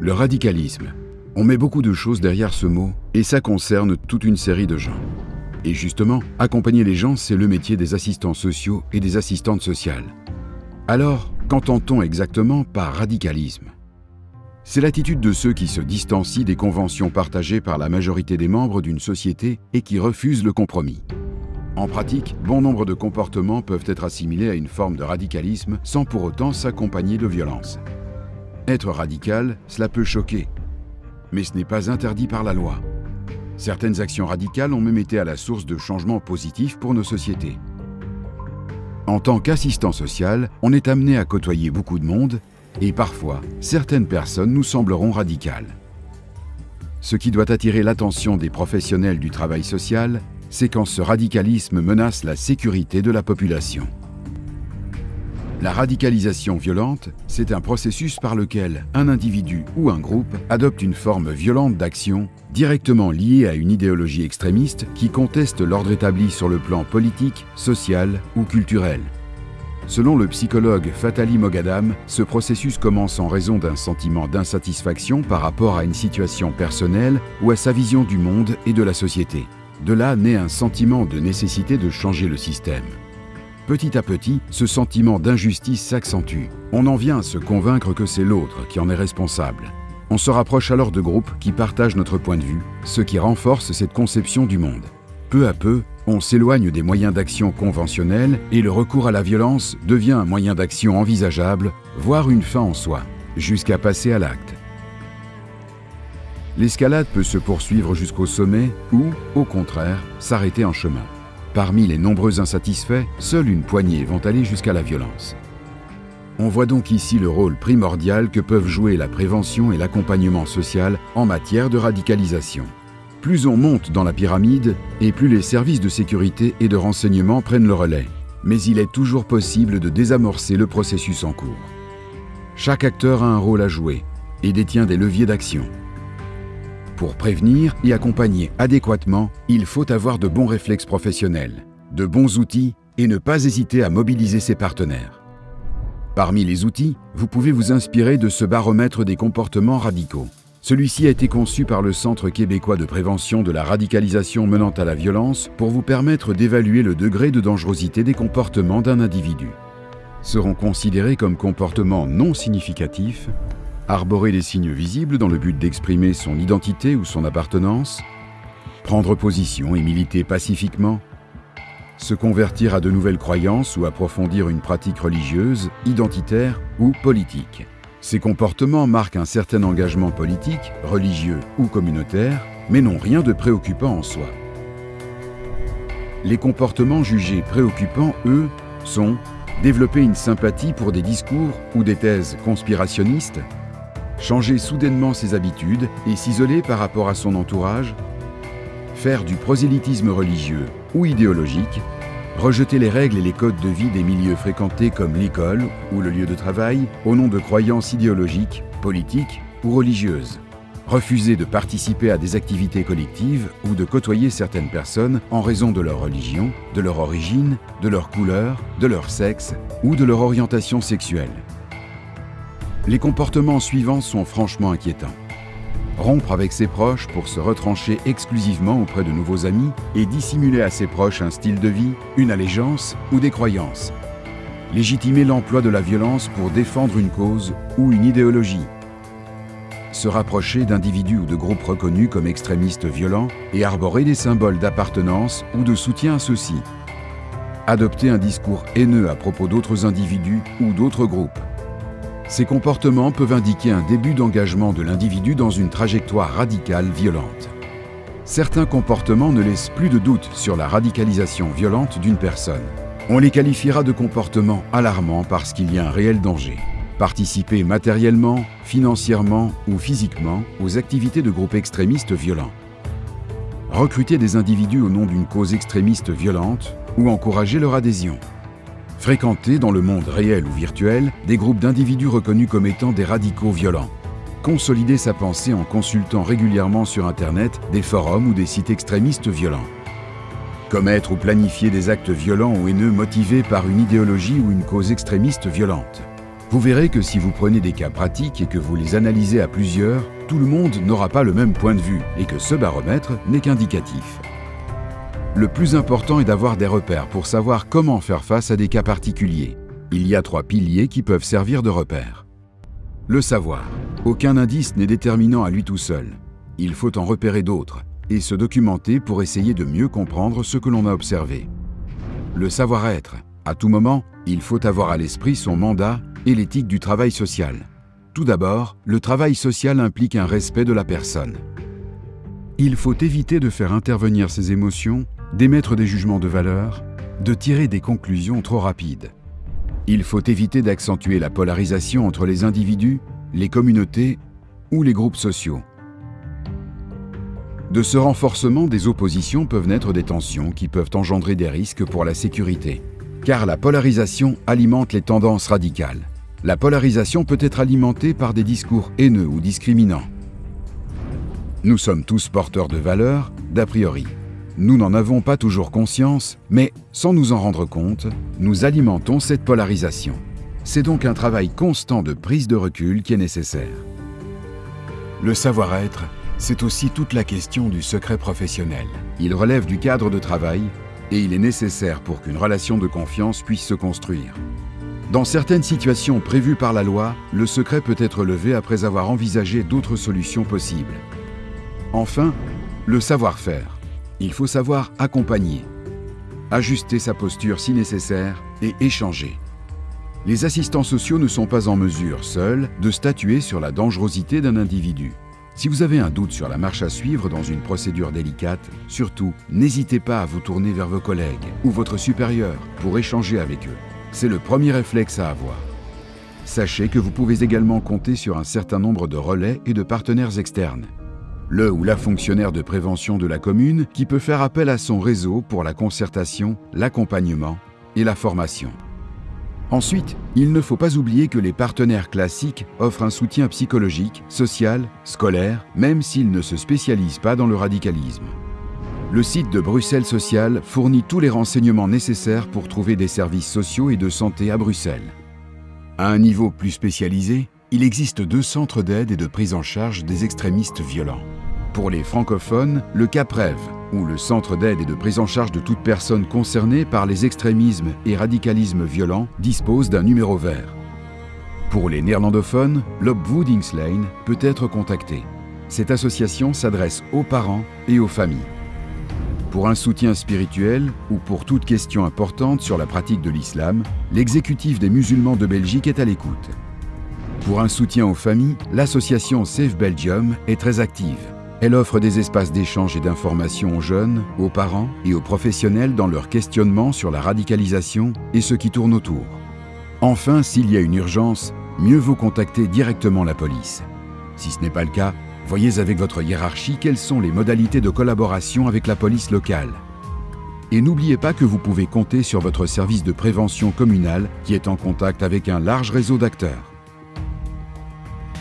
Le radicalisme. On met beaucoup de choses derrière ce mot et ça concerne toute une série de gens. Et justement, accompagner les gens, c'est le métier des assistants sociaux et des assistantes sociales. Alors, qu'entend-on exactement par radicalisme? C'est l'attitude de ceux qui se distancient des conventions partagées par la majorité des membres d'une société et qui refusent le compromis. En pratique, bon nombre de comportements peuvent être assimilés à une forme de radicalisme sans pour autant s'accompagner de violence. Être radical, cela peut choquer, mais ce n'est pas interdit par la loi. Certaines actions radicales ont même été à la source de changements positifs pour nos sociétés. En tant qu'assistant social, on est amené à côtoyer beaucoup de monde et parfois, certaines personnes nous sembleront radicales. Ce qui doit attirer l'attention des professionnels du travail social, c'est quand ce radicalisme menace la sécurité de la population. La radicalisation violente, c'est un processus par lequel un individu ou un groupe adopte une forme violente d'action directement liée à une idéologie extrémiste qui conteste l'ordre établi sur le plan politique, social ou culturel. Selon le psychologue Fatali Mogadam, ce processus commence en raison d'un sentiment d'insatisfaction par rapport à une situation personnelle ou à sa vision du monde et de la société. De là naît un sentiment de nécessité de changer le système. Petit à petit, ce sentiment d'injustice s'accentue. On en vient à se convaincre que c'est l'autre qui en est responsable. On se rapproche alors de groupes qui partagent notre point de vue, ce qui renforce cette conception du monde. Peu à peu, on s'éloigne des moyens d'action conventionnels et le recours à la violence devient un moyen d'action envisageable, voire une fin en soi, jusqu'à passer à l'acte. L'escalade peut se poursuivre jusqu'au sommet ou, au contraire, s'arrêter en chemin. Parmi les nombreux insatisfaits, seule une poignée vont aller jusqu'à la violence. On voit donc ici le rôle primordial que peuvent jouer la prévention et l'accompagnement social en matière de radicalisation. Plus on monte dans la pyramide, et plus les services de sécurité et de renseignement prennent le relais. Mais il est toujours possible de désamorcer le processus en cours. Chaque acteur a un rôle à jouer et détient des leviers d'action. Pour prévenir et accompagner adéquatement, il faut avoir de bons réflexes professionnels, de bons outils et ne pas hésiter à mobiliser ses partenaires. Parmi les outils, vous pouvez vous inspirer de ce baromètre des comportements radicaux. Celui-ci a été conçu par le Centre québécois de prévention de la radicalisation menant à la violence pour vous permettre d'évaluer le degré de dangerosité des comportements d'un individu. Seront considérés comme comportements non significatifs arborer des signes visibles dans le but d'exprimer son identité ou son appartenance, prendre position et militer pacifiquement, se convertir à de nouvelles croyances ou approfondir une pratique religieuse, identitaire ou politique. Ces comportements marquent un certain engagement politique, religieux ou communautaire, mais n'ont rien de préoccupant en soi. Les comportements jugés préoccupants, eux, sont développer une sympathie pour des discours ou des thèses conspirationnistes, changer soudainement ses habitudes et s'isoler par rapport à son entourage, faire du prosélytisme religieux ou idéologique, rejeter les règles et les codes de vie des milieux fréquentés comme l'école ou le lieu de travail au nom de croyances idéologiques, politiques ou religieuses, refuser de participer à des activités collectives ou de côtoyer certaines personnes en raison de leur religion, de leur origine, de leur couleur, de leur sexe ou de leur orientation sexuelle. Les comportements suivants sont franchement inquiétants. Rompre avec ses proches pour se retrancher exclusivement auprès de nouveaux amis et dissimuler à ses proches un style de vie, une allégeance ou des croyances. Légitimer l'emploi de la violence pour défendre une cause ou une idéologie. Se rapprocher d'individus ou de groupes reconnus comme extrémistes violents et arborer des symboles d'appartenance ou de soutien à ceux-ci. Adopter un discours haineux à propos d'autres individus ou d'autres groupes ces comportements peuvent indiquer un début d'engagement de l'individu dans une trajectoire radicale violente. Certains comportements ne laissent plus de doute sur la radicalisation violente d'une personne. On les qualifiera de comportements alarmants parce qu'il y a un réel danger. Participer matériellement, financièrement ou physiquement aux activités de groupes extrémistes violents. Recruter des individus au nom d'une cause extrémiste violente ou encourager leur adhésion. Fréquenter dans le monde réel ou virtuel des groupes d'individus reconnus comme étant des radicaux violents. Consolider sa pensée en consultant régulièrement sur Internet des forums ou des sites extrémistes violents. Commettre ou planifier des actes violents ou haineux motivés par une idéologie ou une cause extrémiste violente. Vous verrez que si vous prenez des cas pratiques et que vous les analysez à plusieurs, tout le monde n'aura pas le même point de vue et que ce baromètre n'est qu'indicatif. Le plus important est d'avoir des repères pour savoir comment faire face à des cas particuliers. Il y a trois piliers qui peuvent servir de repères. Le savoir. Aucun indice n'est déterminant à lui tout seul. Il faut en repérer d'autres et se documenter pour essayer de mieux comprendre ce que l'on a observé. Le savoir-être. À tout moment, il faut avoir à l'esprit son mandat et l'éthique du travail social. Tout d'abord, le travail social implique un respect de la personne. Il faut éviter de faire intervenir ses émotions, d'émettre des jugements de valeur, de tirer des conclusions trop rapides. Il faut éviter d'accentuer la polarisation entre les individus, les communautés ou les groupes sociaux. De ce renforcement des oppositions peuvent naître des tensions qui peuvent engendrer des risques pour la sécurité, car la polarisation alimente les tendances radicales. La polarisation peut être alimentée par des discours haineux ou discriminants. Nous sommes tous porteurs de valeurs, d'a priori. Nous n'en avons pas toujours conscience, mais sans nous en rendre compte, nous alimentons cette polarisation. C'est donc un travail constant de prise de recul qui est nécessaire. Le savoir-être c'est aussi toute la question du secret professionnel. Il relève du cadre de travail et il est nécessaire pour qu'une relation de confiance puisse se construire. Dans certaines situations prévues par la loi, le secret peut être levé après avoir envisagé d'autres solutions possibles. Enfin, le savoir-faire. Il faut savoir accompagner, ajuster sa posture si nécessaire et échanger. Les assistants sociaux ne sont pas en mesure, seuls, de statuer sur la dangerosité d'un individu. Si vous avez un doute sur la marche à suivre dans une procédure délicate, surtout, n'hésitez pas à vous tourner vers vos collègues ou votre supérieur pour échanger avec eux. C'est le premier réflexe à avoir. Sachez que vous pouvez également compter sur un certain nombre de relais et de partenaires externes. Le ou la fonctionnaire de prévention de la commune qui peut faire appel à son réseau pour la concertation, l'accompagnement et la formation. Ensuite, il ne faut pas oublier que les partenaires classiques offrent un soutien psychologique, social, scolaire, même s'ils ne se spécialisent pas dans le radicalisme. Le site de Bruxelles Social fournit tous les renseignements nécessaires pour trouver des services sociaux et de santé à Bruxelles. À un niveau plus spécialisé, il existe deux centres d'aide et de prise en charge des extrémistes violents. Pour les francophones, le CAPREV, où le Centre d'aide et de prise en charge de toute personne concernée par les extrémismes et radicalismes violents dispose d'un numéro vert. Pour les néerlandophones, l'Opvoedingslijn peut être contacté. Cette association s'adresse aux parents et aux familles. Pour un soutien spirituel ou pour toute question importante sur la pratique de l'islam, l'exécutif des musulmans de Belgique est à l'écoute. Pour un soutien aux familles, l'association Save Belgium est très active. Elle offre des espaces d'échange et d'information aux jeunes, aux parents et aux professionnels dans leur questionnement sur la radicalisation et ce qui tourne autour. Enfin, s'il y a une urgence, mieux vaut contacter directement la police. Si ce n'est pas le cas, voyez avec votre hiérarchie quelles sont les modalités de collaboration avec la police locale. Et n'oubliez pas que vous pouvez compter sur votre service de prévention communal qui est en contact avec un large réseau d'acteurs.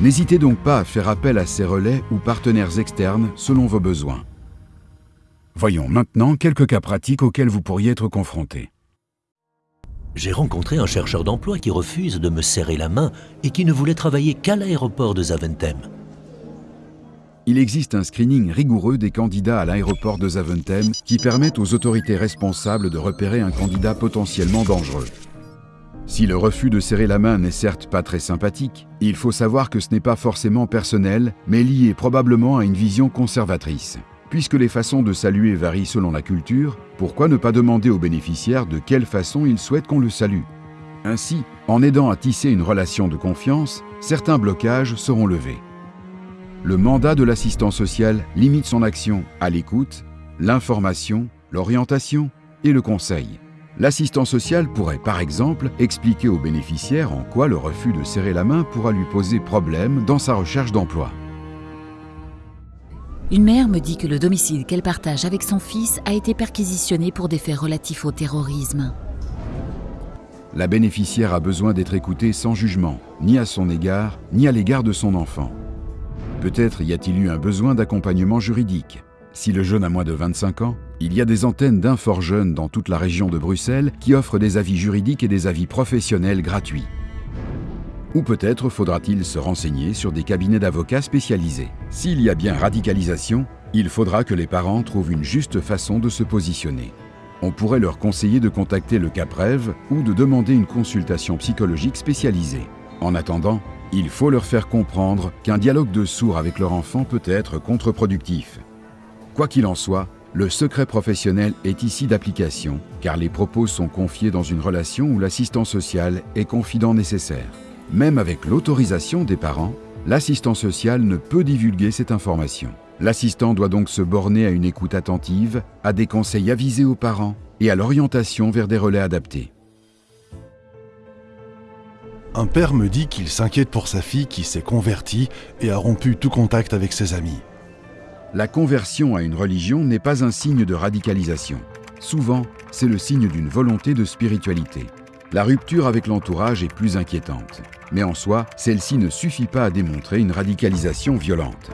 N'hésitez donc pas à faire appel à ces relais ou partenaires externes selon vos besoins. Voyons maintenant quelques cas pratiques auxquels vous pourriez être confrontés. J'ai rencontré un chercheur d'emploi qui refuse de me serrer la main et qui ne voulait travailler qu'à l'aéroport de Zaventem. Il existe un screening rigoureux des candidats à l'aéroport de Zaventem qui permet aux autorités responsables de repérer un candidat potentiellement dangereux. Si le refus de serrer la main n'est certes pas très sympathique, il faut savoir que ce n'est pas forcément personnel, mais lié probablement à une vision conservatrice. Puisque les façons de saluer varient selon la culture, pourquoi ne pas demander aux bénéficiaires de quelle façon ils souhaitent qu'on le salue? Ainsi, en aidant à tisser une relation de confiance, certains blocages seront levés. Le mandat de l'assistant social limite son action à l'écoute, l'information, l'orientation et le conseil. L'assistant social pourrait par exemple expliquer au bénéficiaire en quoi le refus de serrer la main pourra lui poser problème dans sa recherche d'emploi. Une mère me dit que le domicile qu'elle partage avec son fils a été perquisitionné pour des faits relatifs au terrorisme. La bénéficiaire a besoin d'être écoutée sans jugement, ni à son égard, ni à l'égard de son enfant. Peut-être y a-t-il eu un besoin d'accompagnement juridique. Si le jeune a moins de 25 ans, il y a des antennes d'infort jeunes dans toute la région de Bruxelles qui offrent des avis juridiques et des avis professionnels gratuits. Ou peut-être faudra-t-il se renseigner sur des cabinets d'avocats spécialisés. S'il y a bien radicalisation, il faudra que les parents trouvent une juste façon de se positionner. On pourrait leur conseiller de contacter le CAPREV ou de demander une consultation psychologique spécialisée. En attendant, il faut leur faire comprendre qu'un dialogue de sourds avec leur enfant peut être contre-productif. Quoi qu'il en soit, le secret professionnel est ici d'application, car les propos sont confiés dans une relation où l'assistant social est confident nécessaire. Même avec l'autorisation des parents, l'assistant social ne peut divulguer cette information. L'assistant doit donc se borner à une écoute attentive, à des conseils avisés aux parents et à l'orientation vers des relais adaptés. Un père me dit qu'il s'inquiète pour sa fille qui s'est convertie et a rompu tout contact avec ses amis. La conversion à une religion n'est pas un signe de radicalisation. Souvent, c'est le signe d'une volonté de spiritualité. La rupture avec l'entourage est plus inquiétante. Mais en soi, celle-ci ne suffit pas à démontrer une radicalisation violente.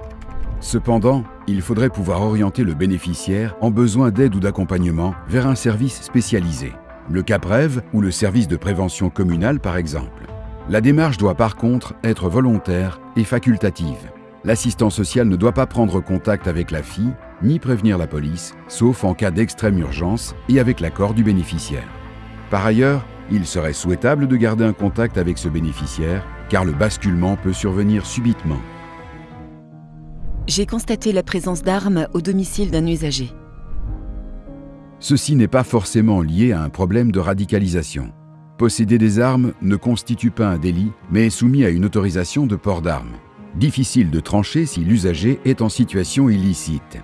Cependant, il faudrait pouvoir orienter le bénéficiaire en besoin d'aide ou d'accompagnement vers un service spécialisé, le CAPREV ou le service de prévention communale par exemple. La démarche doit par contre être volontaire et facultative. L'assistant social ne doit pas prendre contact avec la fille ni prévenir la police, sauf en cas d'extrême urgence et avec l'accord du bénéficiaire. Par ailleurs, il serait souhaitable de garder un contact avec ce bénéficiaire, car le basculement peut survenir subitement. J'ai constaté la présence d'armes au domicile d'un usager. Ceci n'est pas forcément lié à un problème de radicalisation. Posséder des armes ne constitue pas un délit, mais est soumis à une autorisation de port d'armes. Difficile de trancher si l'usager est en situation illicite.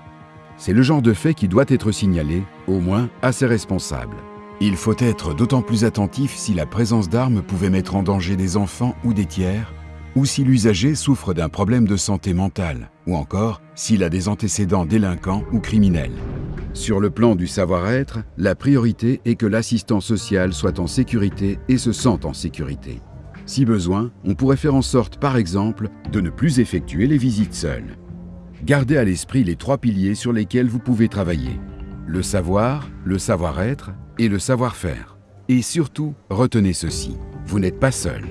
C'est le genre de fait qui doit être signalé, au moins à ses responsables. Il faut être d'autant plus attentif si la présence d'armes pouvait mettre en danger des enfants ou des tiers, ou si l'usager souffre d'un problème de santé mentale, ou encore s'il a des antécédents délinquants ou criminels. Sur le plan du savoir-être, la priorité est que l'assistant social soit en sécurité et se sente en sécurité. Si besoin, on pourrait faire en sorte, par exemple, de ne plus effectuer les visites seules. Gardez à l'esprit les trois piliers sur lesquels vous pouvez travailler. Le savoir, le savoir-être et le savoir-faire. Et surtout, retenez ceci, vous n'êtes pas seul.